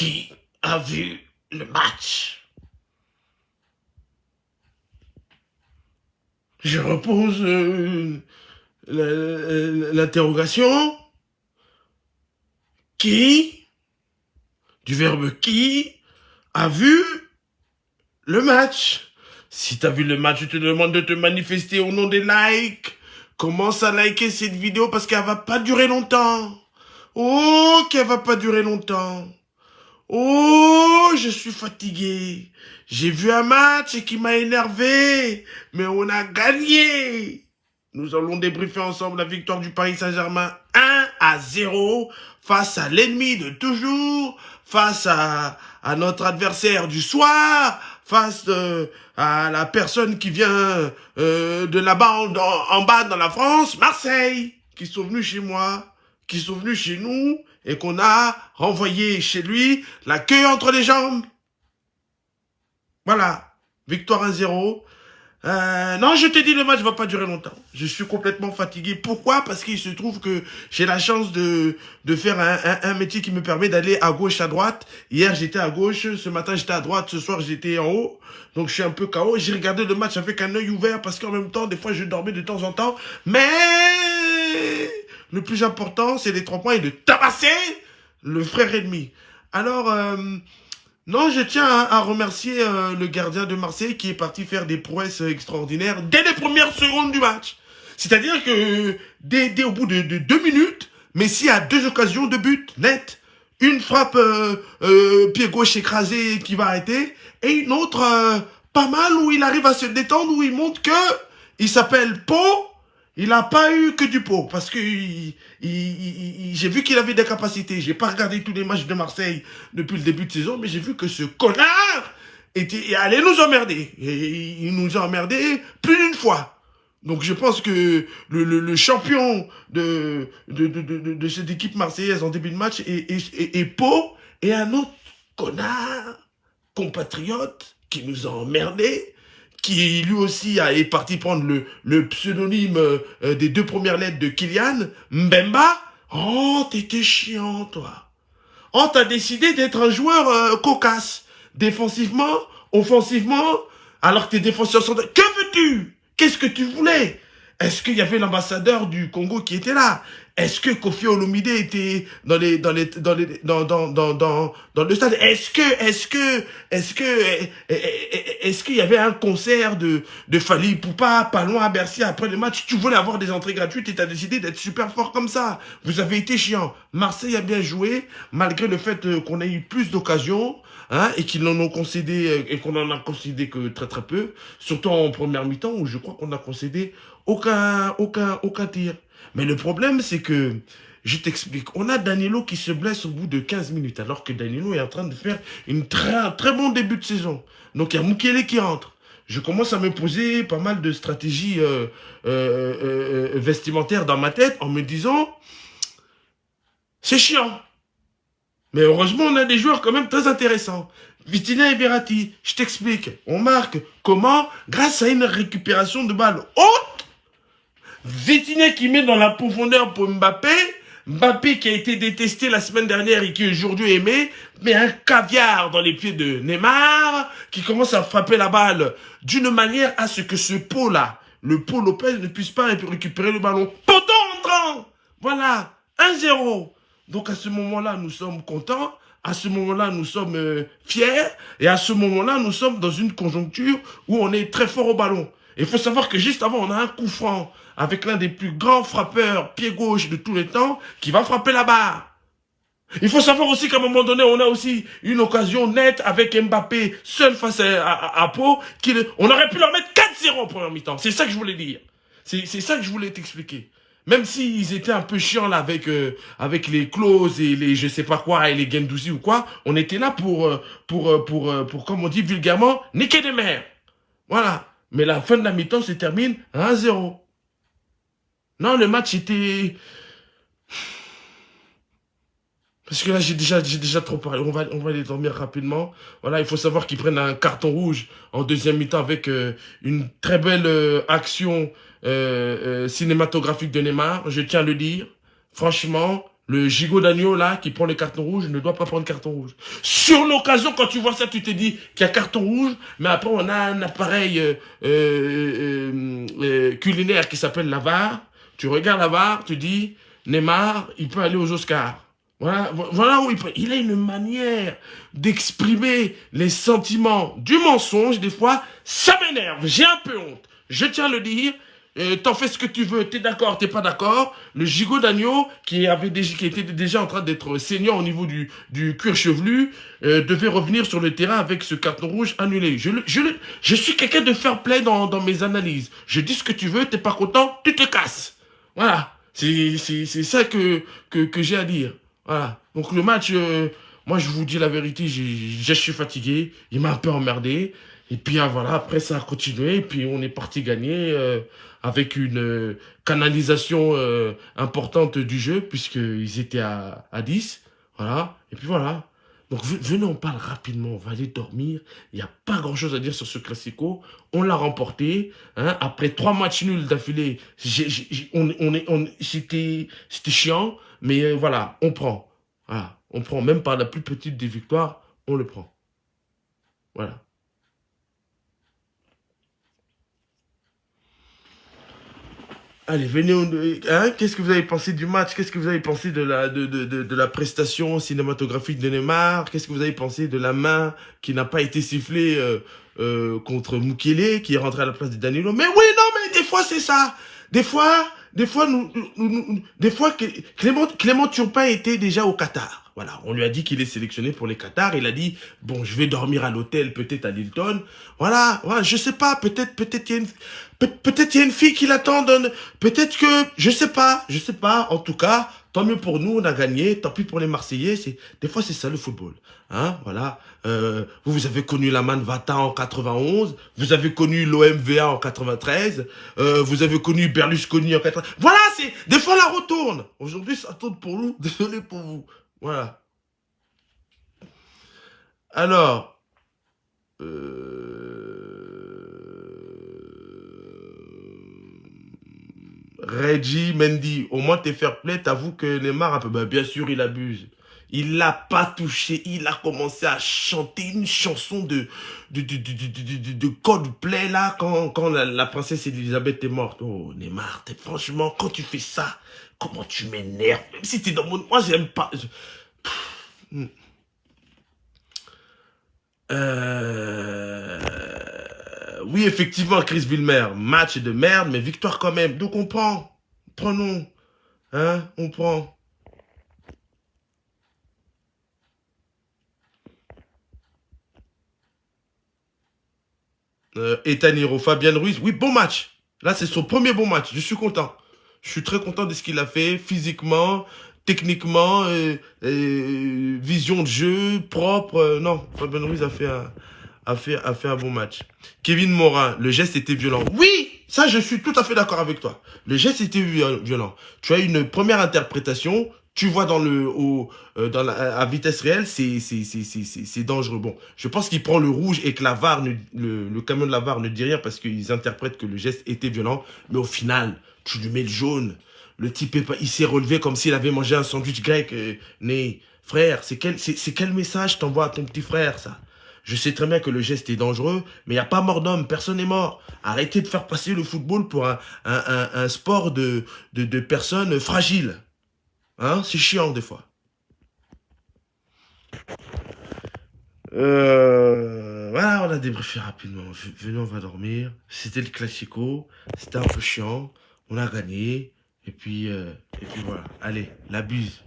qui a vu le match Je repose euh, l'interrogation. Qui, du verbe qui, a vu le match? Si tu as vu le match, je te demande de te manifester au nom des likes. Commence à liker cette vidéo parce qu'elle va pas durer longtemps. Oh, qu'elle va pas durer longtemps. Oh, je suis fatigué. J'ai vu un match qui m'a énervé, mais on a gagné. Nous allons débriefer ensemble la victoire du Paris Saint-Germain 1 à 0 face à l'ennemi de toujours, face à, notre adversaire du soir, face euh, à la personne qui vient euh, de là-bas en, en, bas dans la France, Marseille, qui sont venus chez moi, qui sont venus chez nous, et qu'on a renvoyé chez lui la queue entre les jambes. Voilà, victoire 1-0. Euh, non, je te dis, le match va pas durer longtemps. Je suis complètement fatigué. Pourquoi? Parce qu'il se trouve que j'ai la chance de, de faire un, un, métier qui me permet d'aller à gauche, à droite. Hier, j'étais à gauche. Ce matin, j'étais à droite. Ce soir, j'étais en haut. Donc, je suis un peu KO. J'ai regardé le match avec un œil ouvert parce qu'en même temps, des fois, je dormais de temps en temps. Mais le plus important, c'est les trois points et de tabasser le frère ennemi. Alors... Euh, non, je tiens à, remercier euh, le gardien de Marseille qui est parti faire des prouesses extraordinaires dès les premières secondes du match. C'est-à-dire que dès, au bout de, deux minutes, Messi a deux occasions de but net. Une frappe euh, euh, pied gauche écrasé qui va arrêter et une autre pas mal où il arrive à se détendre, où il montre que il s'appelle Pau il n'a pas eu que du pot parce que j'ai vu qu'il avait des capacités. J'ai pas regardé tous les matchs de Marseille depuis le début de saison, mais j'ai vu que ce connard était allait nous emmerder. Et il nous a emmerdé plus d'une fois. Donc je pense que le, champion de cette équipe marseillaise en début de match est, est, et un autre connard compatriote qui nous a emmerdés qui lui aussi est parti prendre le, le pseudonyme euh, des deux premières lettres de Kylian, Mbemba. Oh, t'étais chiant, toi. Oh, t'as décidé d'être un joueur euh, cocasse. Défensivement, offensivement, alors que tes défenseurs sont... Que veux-tu? Qu'est-ce que tu voulais? Est-ce qu'il y avait l'ambassadeur du Congo qui était là? Est-ce que Kofi Olomide était dans les dans les dans les dans dans dans dans, le stade? Est-ce que est-ce que est-ce que est-ce qu'il y avait un concert de de Fali Poupa pas loin à Bercy après le match? Tu voulais avoir des entrées gratuites et tu as décidé d'être super fort comme ça. Vous avez été chiant. Marseille a bien joué malgré le fait euh, qu'on ait eu plus d'occasions hein, et qu'ils n'en ont concédé euh, et qu'on en a concédé que très très peu, surtout en première mi-temps où je crois qu'on a concédé aucun tir. Mais le problème, c'est que, je t'explique, on a Danilo qui se blesse au bout de 15 minutes, alors que Danilo est en train de faire une très, très bon début de saison. Donc, il y a Mukele qui rentre. Je commence à me poser pas mal de stratégies euh, euh, euh, vestimentaires dans ma tête en me disant, c'est chiant. Mais heureusement, on a des joueurs quand même très intéressants. Vitina et Verratti, je t'explique. On marque comment? Grâce à une récupération de balles haute Vitinha qui met dans la profondeur pour Mbappé. Mbappé qui a été détesté la semaine dernière et qui aujourd'hui aimé, mais un caviar dans les pieds de Neymar, qui commence à frapper la balle d'une manière à ce que ce pot-là, le pot Lopez, ne puisse pas récupérer le ballon. Poteau entrant Voilà, 1-0. Donc à ce moment-là, nous sommes contents. À ce moment-là, nous sommes euh, fiers. Et à ce moment-là, nous sommes dans une conjoncture où on est très fort au ballon. Il faut savoir que juste avant, on a un coup franc avec l'un des plus grands frappeurs pied gauche de tous les temps qui va frapper la barre. Il faut savoir aussi qu'à un moment donné, on a aussi une occasion nette avec Mbappé seul face à, à, Pau. on aurait pu leur mettre 4-0 en première mi-temps. C'est ça que je voulais dire. C'est ça que je voulais t'expliquer. Même s'ils étaient un peu chiants là avec euh, avec les clauses et les je sais pas quoi et les Gendouzi ou quoi, on était là pour euh, pour euh, pour pour, pour comme on dit vulgairement niquer des mers. Voilà. Mais la fin de la mi-temps se termine à 1-0. Non, le match était... Parce que là, j'ai déjà, déjà trop parlé. On va, on va aller dormir rapidement. Voilà, il faut savoir qu'ils prennent un carton rouge en deuxième mi-temps avec euh, une très belle euh, action euh, cinématographique de Neymar. Je tiens à le dire. Franchement, Le gigot d'agneau, là, qui prend les cartons rouges, ne doit pas prendre carton rouge. Sur l'occasion, quand tu vois ça, tu te dis qu'il y a carton rouge, mais après, on a un appareil euh, euh, euh, culinaire qui s'appelle la VAR. Tu regardes la VAR, tu dis, Neymar, il peut aller aux Oscars. Voilà, voilà où il peut. Il a une manière d'exprimer les sentiments du mensonge. Des fois, ça m'énerve. J'ai un peu honte. Je tiens à le dire. Euh, t'en fais ce que tu veux, t'es d'accord, t'es pas d'accord. Le gigot d'agneau, qui avait déjà, qui était déjà en train d'être saignant au niveau du, du cuir chevelu, euh, devait revenir sur le terrain avec ce carton rouge annulé. Je, je, je suis quelqu'un de fair play dans, dans mes analyses. Je dis ce que tu veux, t'es pas content, tu te casses. Voilà. C'est ça que, que, que j'ai à dire. Voilà. Donc le match, euh, moi je vous dis la vérité, je suis fatigué. Il m'a un peu emmerdé. Et puis ah, voilà, après ça a continué. Et puis on est parti gagner avec une euh, canalisation importante du jeu, puisqu'ils étaient à, à 10. Voilà. Et puis voilà. Donc venez, on parle rapidement, on va aller dormir. Il n'y a pas grand-chose à dire sur ce Classico. On l'a remporté. Hein. Après trois matchs nuls d'affilée, on, on, c'était chiant. Mais euh, voilà, on prend. Voilà, on prend. Même par la plus petite des victoires, on le prend. Voilà. Allez, venez, hein, qu'est-ce que vous avez pensé du match? Qu'est-ce que vous avez pensé de la, de, de, de, la prestation cinématographique de Neymar? Qu'est-ce que vous avez pensé de la main qui n'a pas été sifflée euh, euh, contre Mukele, qui est rentré à la place de Danilo? Mais oui, non, mais des fois, c'est ça. Des fois, des fois, nous, nous, des fois, Clément, Clément Turpin était déjà au Qatar. Voilà, on lui a dit qu'il est sélectionné pour les Qatar. Il a dit, bon, je vais dormir à l'hôtel, peut-être à Lilton. Voilà, voilà, je sais pas, peut-être, peut-être il y a une, peut-être il y a une fille qui l'attend. Peut-être que, je sais pas, je sais pas. En tout cas, Tant mieux pour nous, on a gagné. Tant pis pour les Marseillais. C'est des fois c'est ça le football. Hein, voilà. Euh, vous, vous avez connu la Manvata en 91. Vous avez connu l'OMVA en 93. Euh, vous avez connu Berlusconi en 80. Voilà, c'est des fois la retourne. Aujourd'hui, ça tourne pour nous. Désolé pour vous. Voilà. Alors. Euh... Reggie Mendy, au moins t'es fair play, t'avoues que Neymar bah, bien sûr il abuse. Il l'a pas touché, il a commencé à chanter une chanson de de, de, de, de, là quand, quand la, princesse Elisabeth est morte. Oh Neymar, franchement quand tu fais ça, comment tu m'énerves, même si t'es dans mon... Moi j'aime pas... Hmm. Euh oui, effectivement, Chris Wilmer, match de merde, mais victoire quand même. Donc on prend. Prenons. Hein, on prend. Euh, Fabien Ruiz. Oui, bon match. Là, c'est son premier bon match. Je suis content. Je suis très content de ce qu'il a fait physiquement, techniquement, euh, euh, vision de jeu, propre. non, Fabien Ruiz a fait un, a fait, a fait un bon match. Kevin Morin, le geste était violent. Oui, ça je suis tout à fait d'accord avec toi. Le geste était violent. Tu as une première interprétation, tu vois dans le au, euh, dans la, à vitesse réelle, c'est c'est dangereux. Bon, je pense qu'il prend le rouge et que la VAR le, le camion de la VAR ne dit rien parce qu'ils interprètent que le geste était violent. Mais au final, tu lui mets le jaune. Le type, il s'est relevé comme s'il avait mangé un sandwich grec. Euh, né. Frère, c'est quel, c'est quel message t'envoies à ton petit frère, ça? Je sais très bien que le geste est dangereux, mais il n'y a pas mort d'homme, personne n'est mort. Arrêtez de faire passer le football pour un, sport de, de, personnes fragiles. Hein C'est chiant des fois. Euh, voilà, on a débriefé rapidement. Venez, on va dormir. C'était le classico. C'était un peu chiant. On a gagné. Et puis, euh, et puis voilà. Allez, la buse.